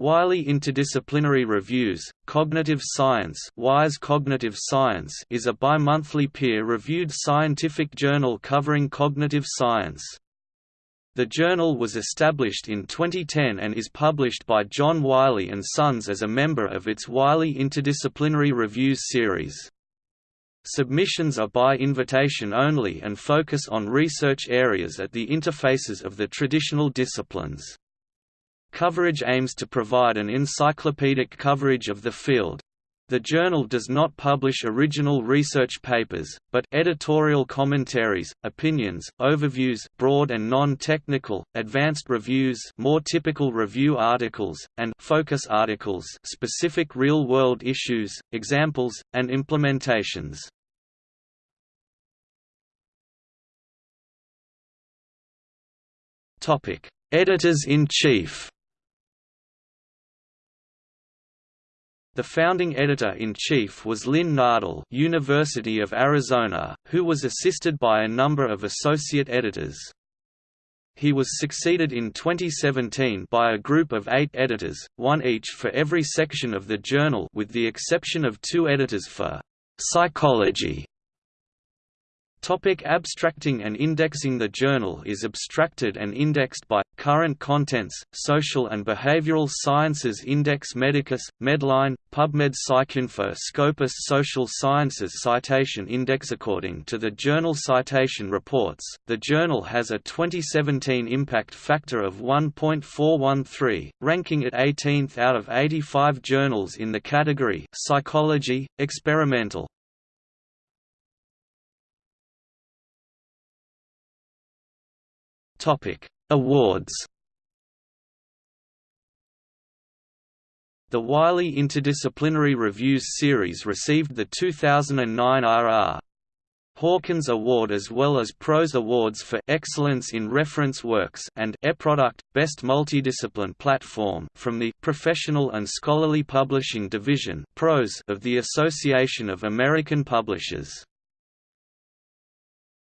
Wiley Interdisciplinary Reviews, Cognitive Science, WIREs Cognitive Science is a bi-monthly peer-reviewed scientific journal covering cognitive science. The journal was established in 2010 and is published by John Wiley & Sons as a member of its Wiley Interdisciplinary Reviews series. Submissions are by invitation only and focus on research areas at the interfaces of the traditional disciplines. Coverage aims to provide an encyclopedic coverage of the field. The journal does not publish original research papers, but editorial commentaries, opinions, overviews broad and non-technical, advanced reviews more typical review articles, and focus articles specific real-world issues, examples, and implementations. Editors-in-chief The founding editor-in-chief was Lynn Nadel University of Arizona, who was assisted by a number of associate editors. He was succeeded in 2017 by a group of eight editors, one each for every section of the journal with the exception of two editors for «psychology» Topic abstracting and indexing The journal is abstracted and indexed by, Current Contents, Social and Behavioral Sciences Index Medicus, Medline, PubMed PsycInfo Scopus Social Sciences Citation Index According to the Journal Citation Reports, the journal has a 2017 impact factor of 1.413, ranking it 18th out of 85 journals in the category Psychology, Experimental. Topic: Awards. The Wiley Interdisciplinary Reviews series received the 2009 R.R. Hawkins Award as well as Prose Awards for Excellence in Reference Works and eProduct Best Multidiscipline Platform from the Professional and Scholarly Publishing Division of the Association of American Publishers.